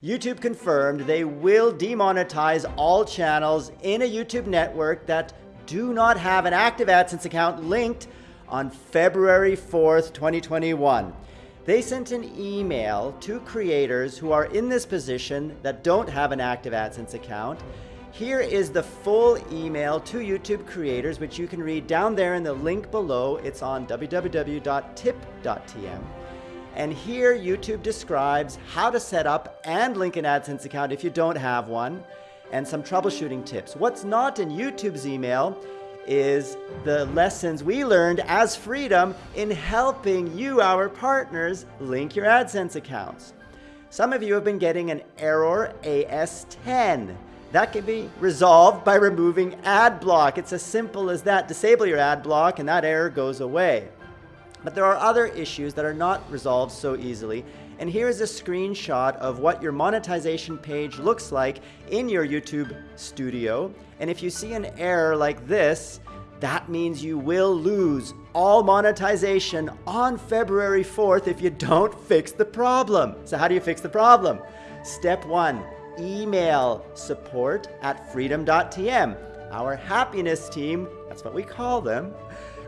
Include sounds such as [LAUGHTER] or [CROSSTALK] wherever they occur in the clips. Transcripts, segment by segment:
YouTube confirmed they will demonetize all channels in a YouTube network that do not have an active AdSense account linked on February 4th, 2021. They sent an email to creators who are in this position that don't have an active AdSense account. Here is the full email to YouTube creators, which you can read down there in the link below. It's on www.tip.tm. And here YouTube describes how to set up and link an AdSense account if you don't have one, and some troubleshooting tips. What's not in YouTube's email is the lessons we learned as Freedom in helping you, our partners, link your AdSense accounts. Some of you have been getting an error AS10. That can be resolved by removing ad block. It's as simple as that. Disable your ad block and that error goes away. But there are other issues that are not resolved so easily. And here is a screenshot of what your monetization page looks like in your YouTube studio. And if you see an error like this, that means you will lose all monetization on February 4th if you don't fix the problem. So how do you fix the problem? Step one, email support at freedom.tm. Our happiness team, that's what we call them,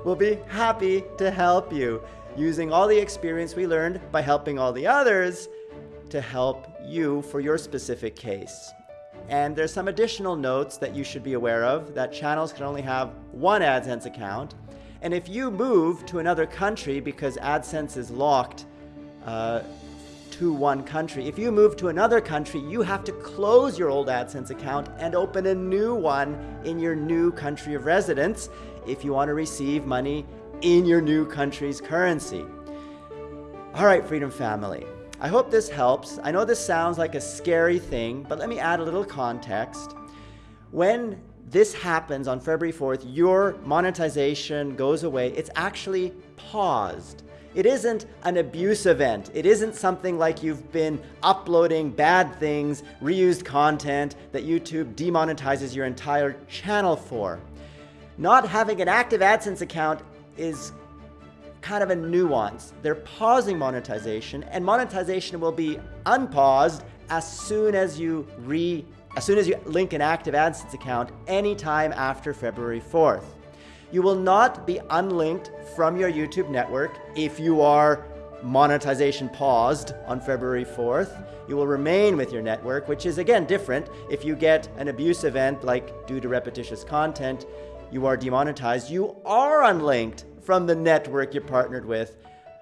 will be happy to help you using all the experience we learned by helping all the others to help you for your specific case. And there's some additional notes that you should be aware of that channels can only have one AdSense account. And if you move to another country because AdSense is locked uh, to one country, if you move to another country, you have to close your old AdSense account and open a new one in your new country of residence if you want to receive money in your new country's currency. All right, Freedom Family. I hope this helps. I know this sounds like a scary thing, but let me add a little context. When this happens on February 4th, your monetization goes away, it's actually paused. It isn't an abuse event. It isn't something like you've been uploading bad things, reused content that YouTube demonetizes your entire channel for. Not having an active AdSense account is kind of a nuance. They're pausing monetization and monetization will be unpaused as soon as you re as soon as you link an active AdSense account anytime after February 4th. You will not be unlinked from your YouTube network if you are monetization paused on February 4th. You will remain with your network, which is again different. If you get an abuse event like due to repetitious content, you are demonetized, you are unlinked from the network you're partnered with,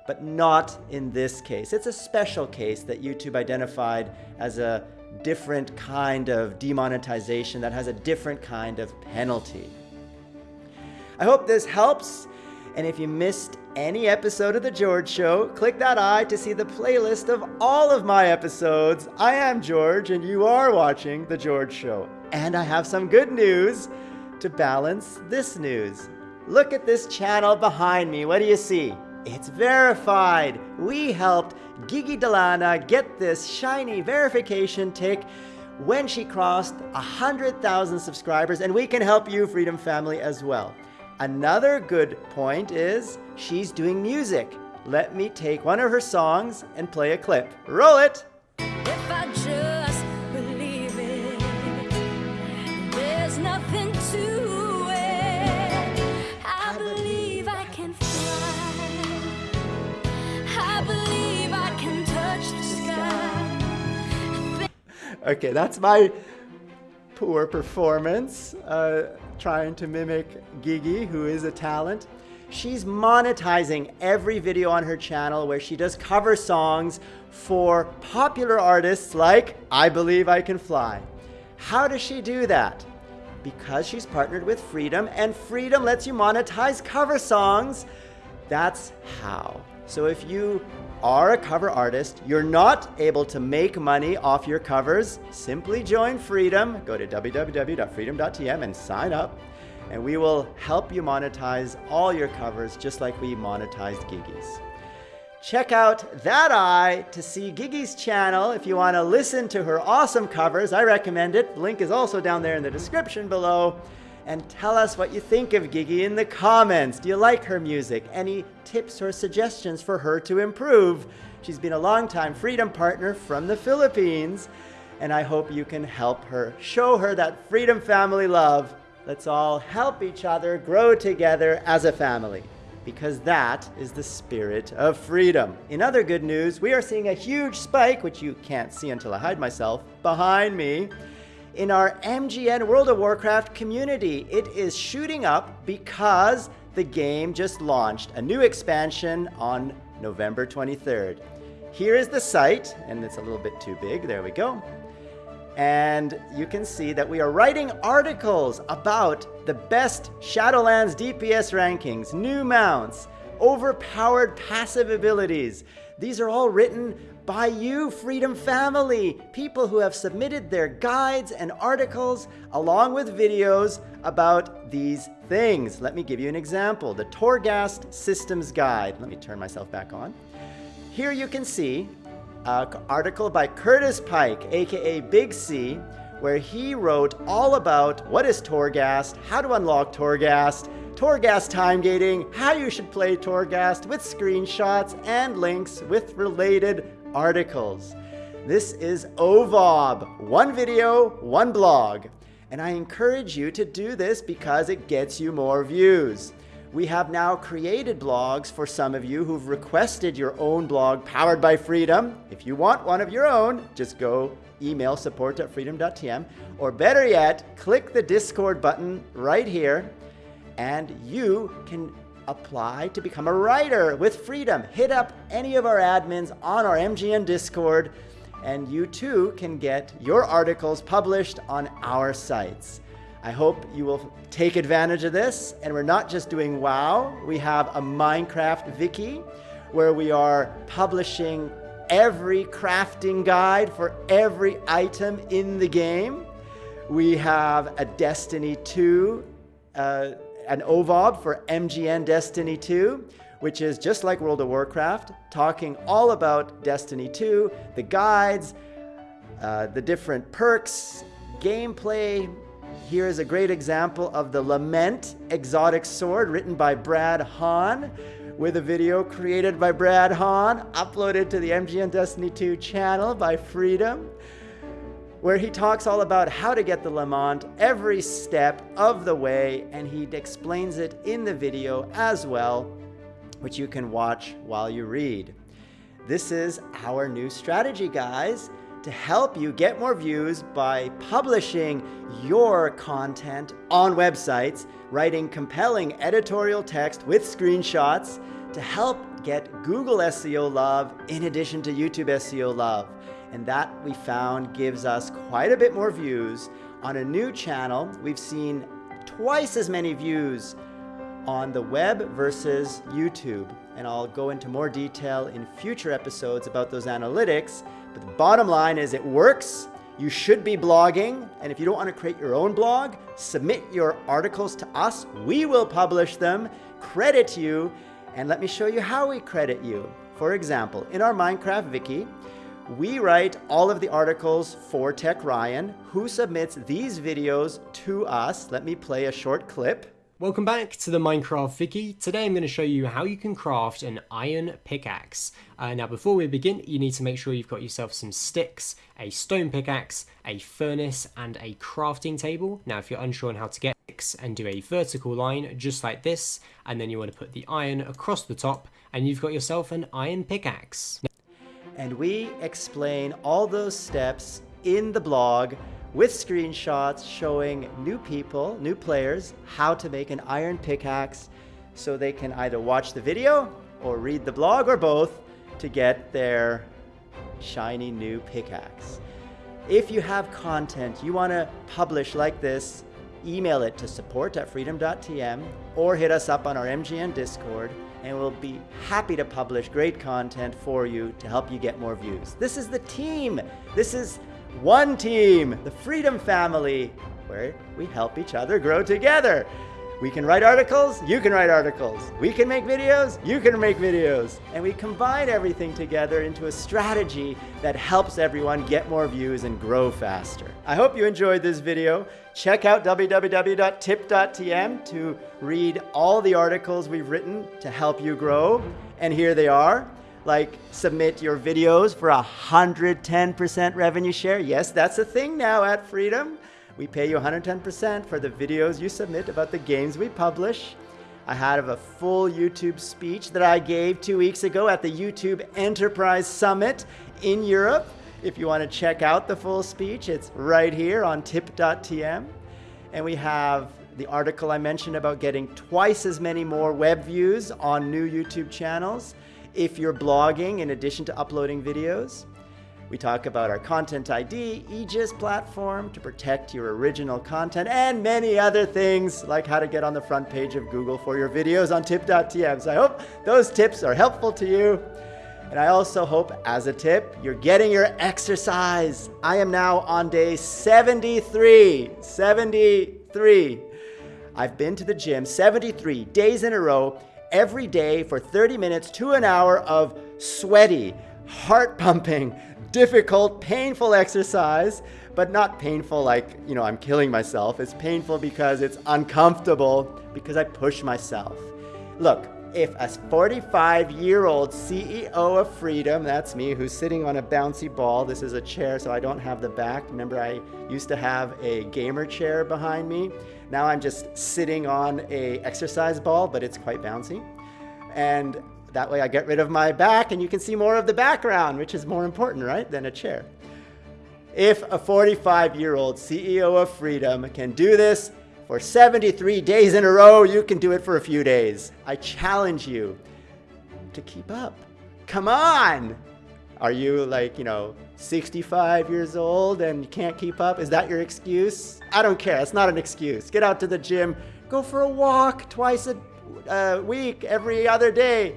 but not in this case. It's a special case that YouTube identified as a different kind of demonetization that has a different kind of penalty. I hope this helps. And if you missed any episode of The George Show, click that eye to see the playlist of all of my episodes. I am George, and you are watching The George Show. And I have some good news to balance this news. Look at this channel behind me. What do you see? It's verified. We helped Gigi Delana get this shiny verification tick when she crossed 100,000 subscribers, and we can help you, Freedom Family, as well. Another good point is she's doing music. Let me take one of her songs and play a clip. Roll it! [LAUGHS] Okay, that's my poor performance, uh, trying to mimic Gigi, who is a talent. She's monetizing every video on her channel where she does cover songs for popular artists like I Believe I Can Fly. How does she do that? Because she's partnered with Freedom, and Freedom lets you monetize cover songs. That's how. So if you are a cover artist, you're not able to make money off your covers, simply join Freedom. Go to www.freedom.tm and sign up, and we will help you monetize all your covers just like we monetized Gigi's. Check out That Eye to see Gigi's channel if you want to listen to her awesome covers. I recommend it. The link is also down there in the description below. And tell us what you think of Gigi in the comments. Do you like her music? Any tips or suggestions for her to improve? She's been a long-time Freedom partner from the Philippines, and I hope you can help her, show her that Freedom family love. Let's all help each other grow together as a family because that is the spirit of freedom. In other good news, we are seeing a huge spike, which you can't see until I hide myself, behind me, in our MGN World of Warcraft community. It is shooting up because the game just launched a new expansion on November 23rd. Here is the site, and it's a little bit too big. There we go. And you can see that we are writing articles about the best Shadowlands DPS rankings, new mounts, overpowered passive abilities. These are all written by you, Freedom Family, people who have submitted their guides and articles along with videos about these things. Let me give you an example. The Torghast Systems Guide. Let me turn myself back on. Here you can see an article by Curtis Pike, aka Big C, where he wrote all about what is Torghast, how to unlock Torghast, Torghast time gating, how you should play Torghast with screenshots and links with related articles. This is OVOB, one video, one blog. And I encourage you to do this because it gets you more views. We have now created blogs for some of you who've requested your own blog powered by Freedom. If you want one of your own, just go email support at freedom.tm, or better yet, click the Discord button right here, and you can apply to become a writer with Freedom. Hit up any of our admins on our MGN Discord, and you too can get your articles published on our sites. I hope you will take advantage of this. And we're not just doing WoW, we have a Minecraft Wiki where we are publishing every crafting guide for every item in the game. We have a Destiny 2, uh, an OVOB for MGN Destiny 2, which is just like World of Warcraft, talking all about Destiny 2, the guides, uh, the different perks, gameplay, here is a great example of the Lament Exotic Sword written by Brad Hahn with a video created by Brad Hahn, uploaded to the MGN Destiny 2 channel by Freedom, where he talks all about how to get the Lament every step of the way, and he explains it in the video as well, which you can watch while you read. This is our new strategy, guys to help you get more views by publishing your content on websites, writing compelling editorial text with screenshots to help get Google SEO love in addition to YouTube SEO love. And that we found gives us quite a bit more views. On a new channel, we've seen twice as many views on the web versus YouTube. And I'll go into more detail in future episodes about those analytics. But the bottom line is it works. You should be blogging. And if you don't want to create your own blog, submit your articles to us. We will publish them, credit you, and let me show you how we credit you. For example, in our Minecraft Wiki, we write all of the articles for Tech Ryan, who submits these videos to us. Let me play a short clip. Welcome back to the Minecraft Wiki. Today I'm going to show you how you can craft an iron pickaxe. Uh, now before we begin you need to make sure you've got yourself some sticks, a stone pickaxe, a furnace and a crafting table. Now if you're unsure on how to get sticks and do a vertical line just like this and then you want to put the iron across the top and you've got yourself an iron pickaxe. And we explain all those steps in the blog with screenshots showing new people, new players, how to make an iron pickaxe so they can either watch the video or read the blog or both to get their shiny new pickaxe. If you have content you want to publish like this, email it to support at freedom.tm or hit us up on our MGN Discord and we'll be happy to publish great content for you to help you get more views. This is the team. This is one team, the Freedom Family, where we help each other grow together. We can write articles, you can write articles. We can make videos, you can make videos. And we combine everything together into a strategy that helps everyone get more views and grow faster. I hope you enjoyed this video. Check out www.tip.tm to read all the articles we've written to help you grow. And here they are like submit your videos for a 110% revenue share. Yes, that's a thing now at Freedom. We pay you 110% for the videos you submit about the games we publish. I had of a full YouTube speech that I gave two weeks ago at the YouTube Enterprise Summit in Europe. If you want to check out the full speech, it's right here on tip.tm. And we have the article I mentioned about getting twice as many more web views on new YouTube channels if you're blogging in addition to uploading videos. We talk about our Content ID, Aegis platform to protect your original content, and many other things like how to get on the front page of Google for your videos on tip.tm. So I hope those tips are helpful to you. And I also hope, as a tip, you're getting your exercise. I am now on day 73. 73. I've been to the gym 73 days in a row, every day for 30 minutes to an hour of sweaty, heart pumping, difficult, painful exercise, but not painful like, you know, I'm killing myself. It's painful because it's uncomfortable, because I push myself. Look, if a 45 year old CEO of Freedom, that's me, who's sitting on a bouncy ball, this is a chair so I don't have the back. Remember, I used to have a gamer chair behind me. Now I'm just sitting on a exercise ball, but it's quite bouncy. And that way I get rid of my back and you can see more of the background, which is more important, right, than a chair. If a 45 year old CEO of Freedom can do this for 73 days in a row, you can do it for a few days. I challenge you to keep up. Come on! Are you like, you know, 65 years old and you can't keep up? Is that your excuse? I don't care. It's not an excuse. Get out to the gym, go for a walk twice a uh, week, every other day.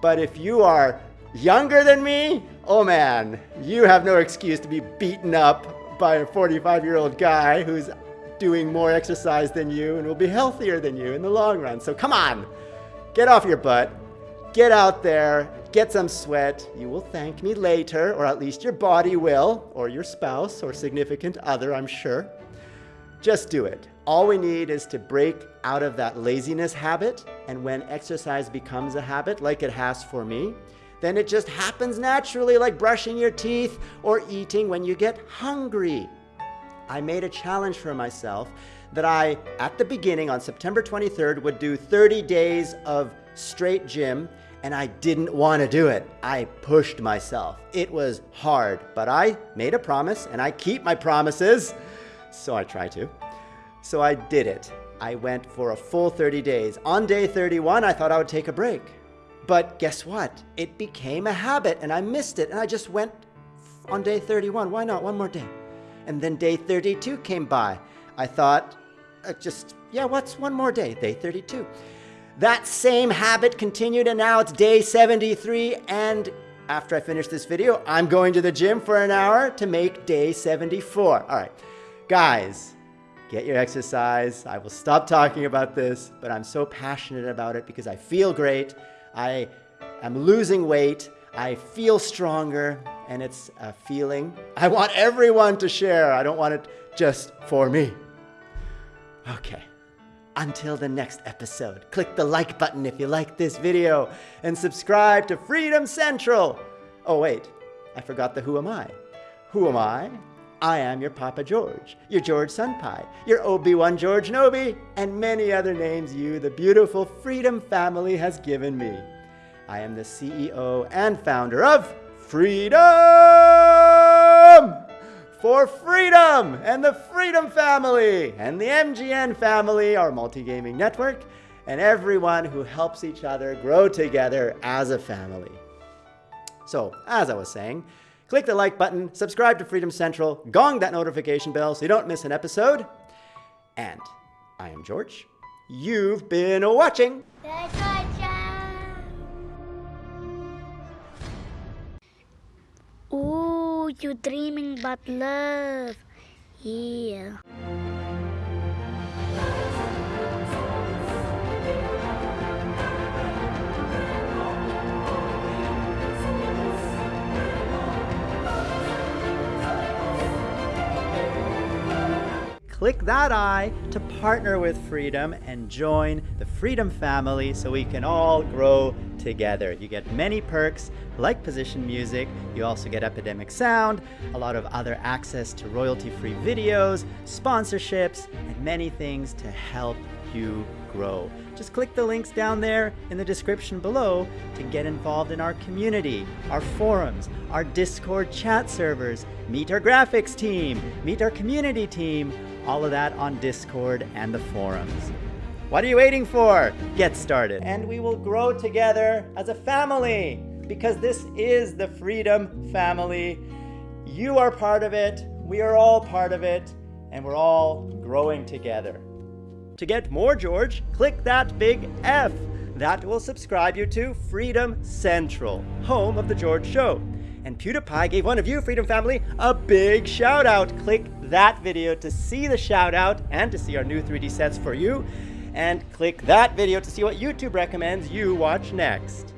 But if you are younger than me, oh man, you have no excuse to be beaten up by a 45 year old guy who's doing more exercise than you and will be healthier than you in the long run. So come on, get off your butt, get out there, get some sweat. You will thank me later, or at least your body will, or your spouse or significant other, I'm sure. Just do it. All we need is to break out of that laziness habit. And when exercise becomes a habit, like it has for me, then it just happens naturally, like brushing your teeth or eating when you get hungry. I made a challenge for myself that I, at the beginning on September 23rd, would do 30 days of straight gym, and I didn't want to do it. I pushed myself. It was hard, but I made a promise, and I keep my promises, so I try to. So I did it. I went for a full 30 days. On day 31, I thought I would take a break. But guess what? It became a habit and I missed it and I just went on day 31. Why not? One more day. And then day 32 came by. I thought, uh, just, yeah, what's one more day? Day 32. That same habit continued and now it's day 73 and after I finish this video, I'm going to the gym for an hour to make day 74. All right, guys, get your exercise. I will stop talking about this, but I'm so passionate about it because I feel great. I am losing weight. I feel stronger, and it's a feeling I want everyone to share. I don't want it just for me. Okay. Until the next episode, click the like button if you like this video and subscribe to Freedom Central. Oh, wait, I forgot the Who Am I? Who am I? I am your Papa George, your George Senpai, your Obi-Wan George Nobi, and many other names you, the beautiful Freedom family, has given me. I am the CEO and founder of Freedom! For Freedom and the Freedom family and the MGN family, our multi-gaming network, and everyone who helps each other grow together as a family. So, as I was saying, Click the like button, subscribe to Freedom Central, gong that notification bell so you don't miss an episode. And I am George. You've been watching. Ooh, you're dreaming about love. Yeah. Click that I to partner with Freedom and join the Freedom family so we can all grow together. You get many perks like position music, you also get Epidemic Sound, a lot of other access to royalty free videos, sponsorships, and many things to help you grow. Just click the links down there in the description below to get involved in our community, our forums, our Discord chat servers, meet our graphics team, meet our community team, all of that on Discord and the forums. What are you waiting for? Get started. And we will grow together as a family because this is the Freedom Family. You are part of it, we are all part of it, and we're all growing together. To get more George, click that big F. That will subscribe you to Freedom Central, home of The George Show. And PewDiePie gave one of you, Freedom Family, a big shout out. Click that video to see the shout out and to see our new 3D sets for you. And click that video to see what YouTube recommends you watch next.